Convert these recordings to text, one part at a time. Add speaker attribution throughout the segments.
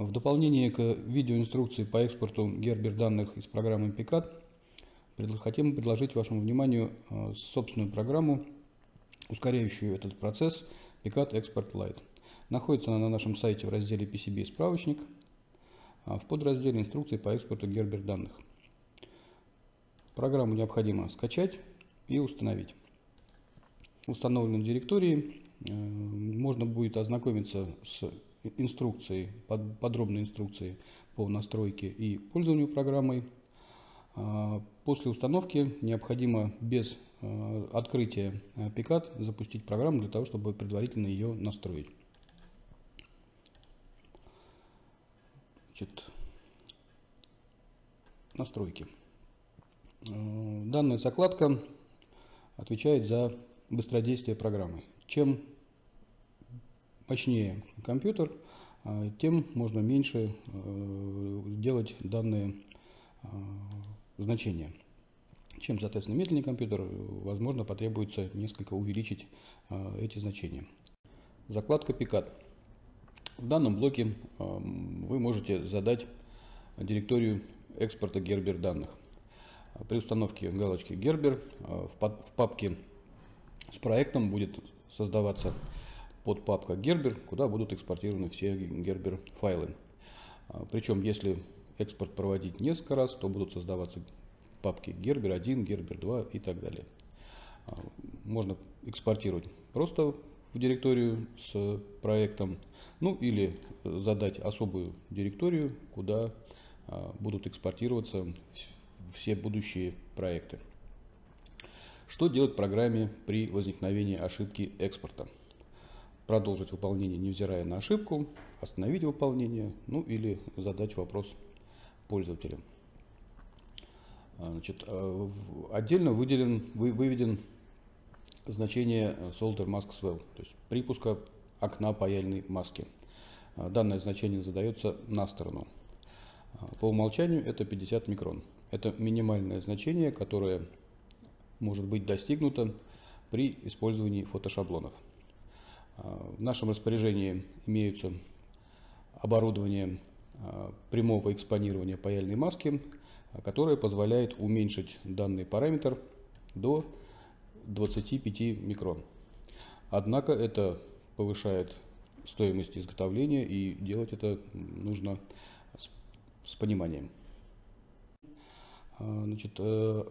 Speaker 1: В дополнение к видеоинструкции по экспорту Gerber данных из программы PICAT хотим предложить вашему вниманию э, собственную программу, ускоряющую этот процесс PICAT Export Lite. Находится она на нашем сайте в разделе PCB справочник а в подразделе инструкции по экспорту Gerber данных. Программу необходимо скачать и установить. В установленной директории э, можно будет ознакомиться с инструкцией, подробной инструкцией по настройке и пользованию программой. А, после установки необходимо без э, открытия PICAT э, запустить программу для того, чтобы предварительно ее настроить. Значит, настройки. Данная закладка отвечает за быстродействие программы. Чем мощнее компьютер, э, тем можно меньше э, делать данные значения. Чем, соответственно, медленнее компьютер, возможно, потребуется несколько увеличить эти значения. Закладка Picard. В данном блоке вы можете задать директорию экспорта Gerber данных. При установке галочки Gerber в папке с проектом будет создаваться подпапка Gerber, куда будут экспортированы все Gerber файлы. Причем, если экспорт проводить несколько раз, то будут создаваться папки Gerber 1, Gerber 2 и так далее. Можно экспортировать просто в директорию с проектом, ну или задать особую директорию, куда а, будут экспортироваться все будущие проекты. Что делать программе при возникновении ошибки экспорта? Продолжить выполнение, невзирая на ошибку, остановить выполнение, ну или задать вопрос пользователю. А, значит, а, отдельно выделен, выведен значение solder mask swell, то есть припуска окна паяльной маски. Данное значение задается на сторону. По умолчанию это 50 микрон. Это минимальное значение, которое может быть достигнуто при использовании фотошаблонов. В нашем распоряжении имеются оборудование а, прямого экспонирования паяльной маски, которое позволяет уменьшить данный параметр до 25 микрон. Однако это повышает стоимость изготовления и делать это нужно с пониманием. А, значит, э,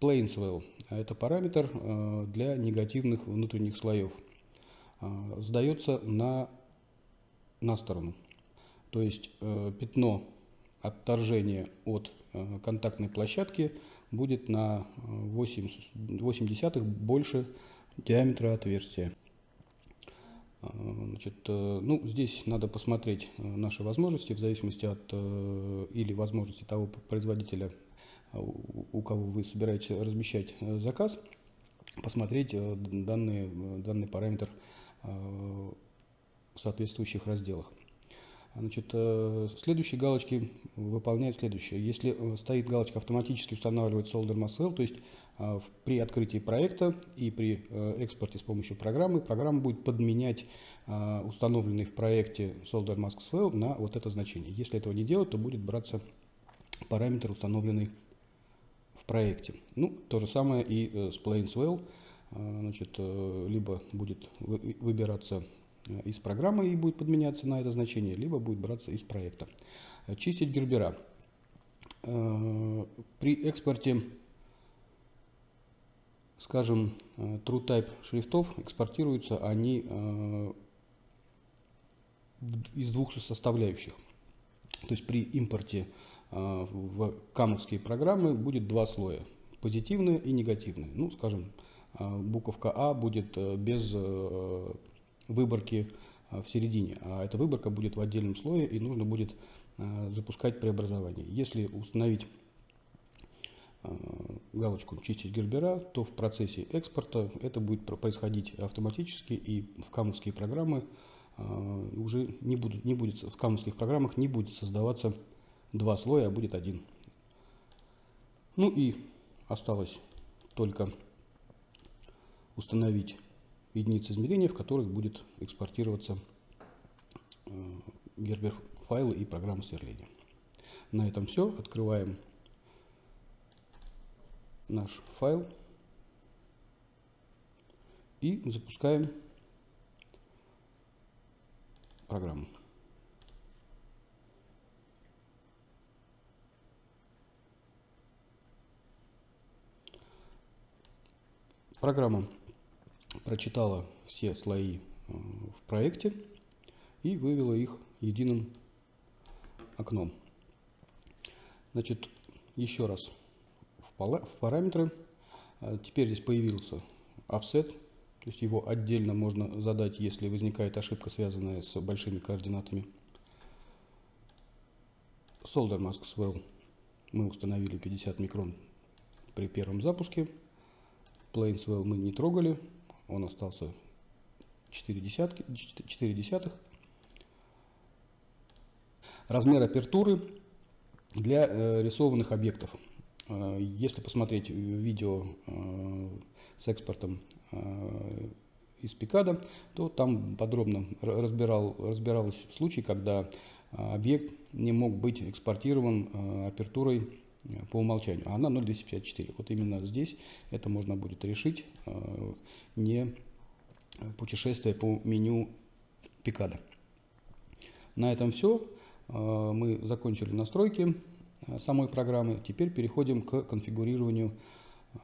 Speaker 1: Plainswell – это параметр э, для негативных внутренних слоев. А, сдается на, на сторону. То есть э, пятно отторжения от контактной площадки будет на 8, 8 десятых больше диаметра отверстия. А, значит, э, ну, здесь надо посмотреть э, наши возможности в зависимости от э, или возможности того производителя, у кого вы собираетесь размещать заказ, посмотреть данный, данный параметр в соответствующих разделах. Значит, следующие галочки выполняют следующее. Если стоит галочка автоматически устанавливать Solder Mass то есть при открытии проекта и при э, экспорте с помощью программы, программа будет подменять установленный в проекте Solder Mask на вот это значение. Если этого не делать, то будет браться параметр, установленный в проекте. Ну, то же самое и э, с Plain Swell. А, значит, э, либо будет выбираться из программы и будет подменяться на это значение, либо будет браться из проекта. Чистить гербера. При экспорте скажем, э, TrueType шрифтов экспортируются они э, из двух составляющих. То есть при импорте э, в камовские программы будет два слоя, позитивные и негативные. Ну, скажем, буковка А будет без выборки в середине, а эта выборка будет в отдельном слое и нужно будет запускать преобразование. Если установить Э, галочку «Чистить Гербера», то в процессе экспорта это будет происходить автоматически, и в камовские программы э, уже не, будут, не будет, в камовских программах не будет создаваться два слоя, а будет один. Ну и осталось только установить единицы измерения, в которых будет экспортироваться Гербер файлы и программы сверления. На этом все. Открываем наш файл и запускаем программу. Программа прочитала все слои э, в проекте и вывела их единым окном. Значит, еще раз в параметры. А теперь здесь появился offset, то есть его отдельно можно задать, если возникает ошибка, связанная с большими координатами. Solder Mask Swell мы установили 50 микрон при первом запуске. Plane Swell мы не трогали, он остался 4, десятки, 4 десятых. Размер апертуры для э, рисованных объектов. Э, если посмотреть видео э, с экспортом э, из Пикада, то там подробно разбирал, разбирался случай, когда объект не мог быть экспортирован апертурой по умолчанию, а она 0.254. Вот именно здесь это можно будет решить, не путешествие по меню Пикада. На этом все. Мы закончили настройки. Э, самой программы. Теперь переходим к конфигурированию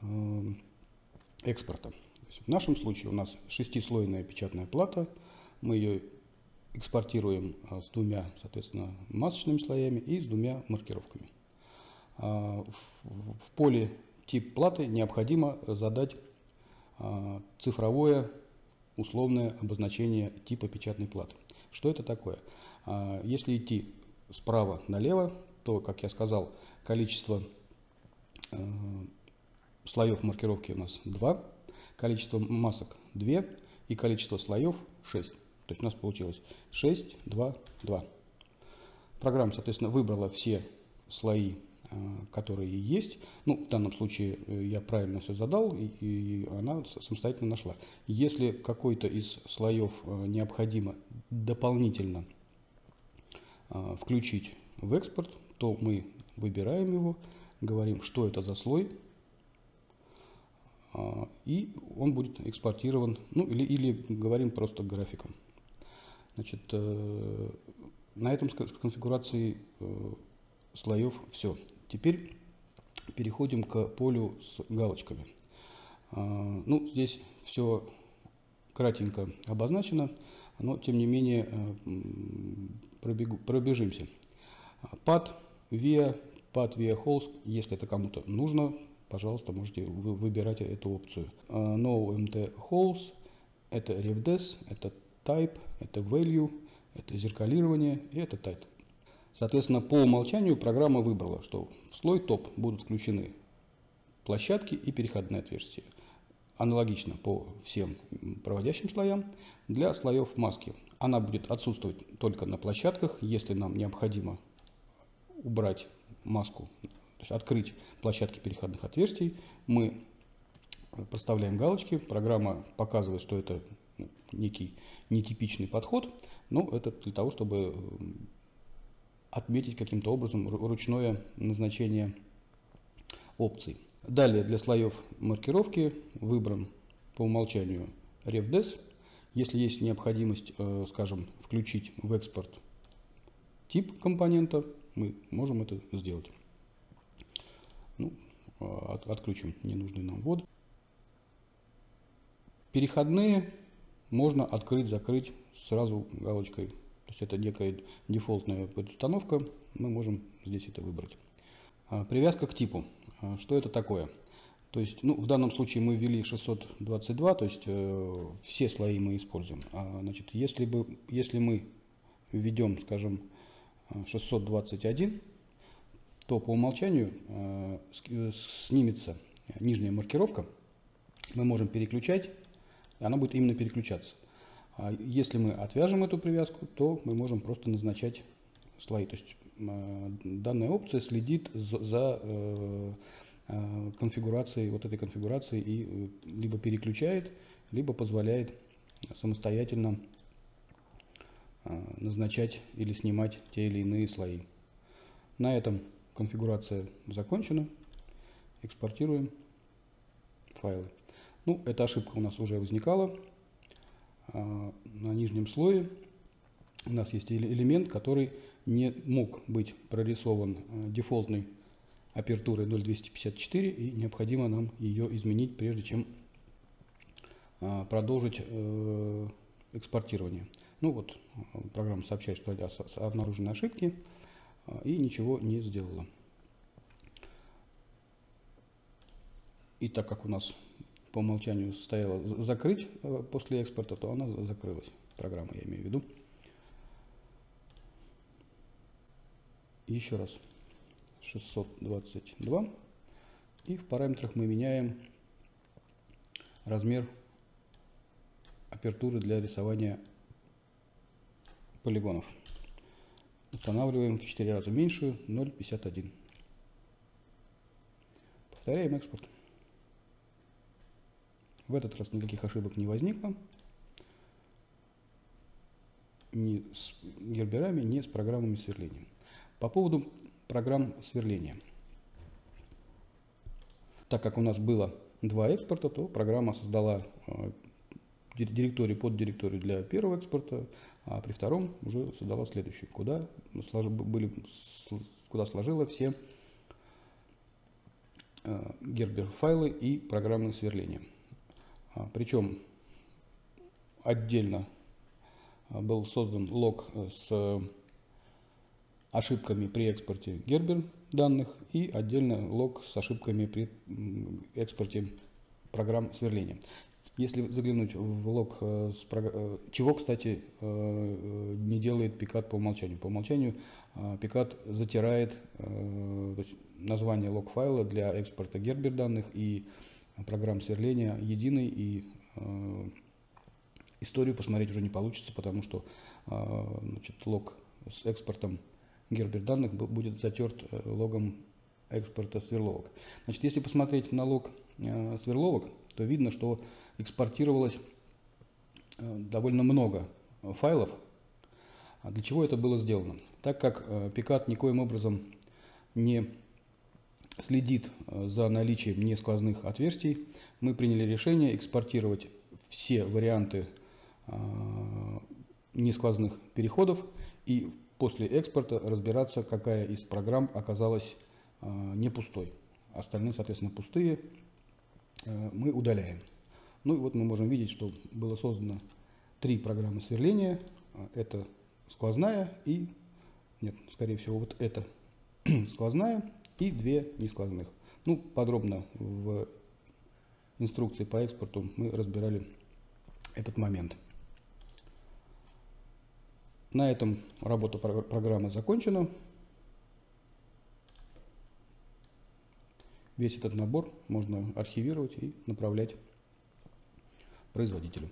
Speaker 1: э, экспорта. В нашем случае у нас шестислойная печатная плата. Мы ее экспортируем э, с двумя, соответственно, масочными слоями и с двумя маркировками. В поле тип платы необходимо задать цифровое условное обозначение типа печатной платы. Что это такое? Если идти справа налево, то, как я сказал, количество слоев маркировки у нас 2, количество масок 2 и количество слоев 6. То есть у нас получилось 6, 2, 2. Программа, соответственно, выбрала все слои, которые есть. Ну, в данном случае э, я правильно все задал, и, и она самостоятельно нашла. Если какой-то из слоев э, необходимо дополнительно включить в экспорт, то мы выбираем его, говорим, что это за слой, и он будет экспортирован, ну или, или говорим просто графиком. Значит, э, на этом э, слоев все. Теперь переходим к полю с галочками. А, ну, здесь все кратенько обозначено, но тем не менее э, пробегу, пробежимся. Пад via path via host, если это кому-то нужно, пожалуйста, можете выбирать эту опцию. А, no MT holes, это revdes, это type, это value, это зеркалирование и это type. Соответственно, по умолчанию программа выбрала, что в слой топ будут включены площадки и переходные отверстия. Аналогично по всем проводящим слоям. Для слоев маски она будет отсутствовать только на площадках, если нам необходимо убрать маску, то есть открыть площадки переходных отверстий, мы проставляем галочки, программа показывает, что это ну, некий нетипичный подход, но это для того, чтобы отметить каким-то образом ручное назначение опций. Далее для слоев маркировки выбран по умолчанию RefDes. Если есть необходимость, э, скажем, включить в экспорт тип компонента, мы можем это сделать. Ну, а, от, отключим ненужный нам ввод. Переходные можно открыть, закрыть сразу галочкой. Есть это некая дефолтная установка, мы можем здесь это выбрать. А, привязка к типу. А, что это такое? То есть, ну, в данном случае мы ввели 622, то есть э, все слои мы используем. А, значит, если, бы, если мы введем, скажем, 621, то по умолчанию э, снимется нижняя маркировка. Мы можем переключать, и она будет именно переключаться. А если мы отвяжем эту привязку, то мы можем просто назначать слои. То есть э, данная опция следит за э, конфигурацией, вот этой конфигурацией и либо переключает, либо позволяет самостоятельно назначать или снимать те или иные слои. На этом конфигурация закончена. Экспортируем файлы. Ну, эта ошибка у нас уже возникала. На нижнем слое у нас есть элемент, который не мог быть прорисован дефолтной апертурой 0.254 и необходимо нам ее изменить, прежде чем а, продолжить э, экспортирование. Ну вот, программа сообщает, что обнаружены ошибки а, и ничего не сделала. И так как у нас по умолчанию стояло закрыть э, после экспорта, то она закрылась. Программа, я имею в виду. Еще раз. 622. И в параметрах мы меняем размер апертуры для рисования полигонов. Устанавливаем в 4 раза меньшую 0,51. Повторяем экспорт. В этот раз никаких ошибок не возникло. Ни с герберами, ни с программами сверления. По поводу программ сверления. Так как у нас было два экспорта, то программа создала э, директорию под директорию для первого экспорта, а при втором уже создала следующую, куда, были, куда сложила все э, гербер файлы и программы сверления. А, Причем отдельно э, был создан лог с ошибками при экспорте Gerber данных и отдельно лог с ошибками при экспорте программ сверления. Если заглянуть в лог, э, э, чего, кстати, э, не делает Пикат по умолчанию. По умолчанию Пикат затирает название лог файла для экспорта Gerber данных и программ сверления единый, и историю посмотреть уже не получится, потому что значит, лог с экспортом гербер данных будет затерт э, логом экспорта сверловок. Значит, если посмотреть на лог э, сверловок, то видно, что экспортировалось э, довольно много файлов. А для чего это было сделано? Так как Пикат никоим образом не следит за наличием несквозных отверстий, мы приняли решение экспортировать все варианты несквозных переходов и после экспорта разбираться, какая из программ оказалась а, не пустой. Остальные, соответственно, пустые э, мы удаляем. Ну и вот мы можем видеть, что было создано три программы сверления. Это сквозная и, нет, скорее всего, вот это сквозная и две несквозных. Ну, подробно в инструкции по экспорту мы разбирали этот момент. На этом работа программы закончена. Весь этот набор можно архивировать и направлять производителю.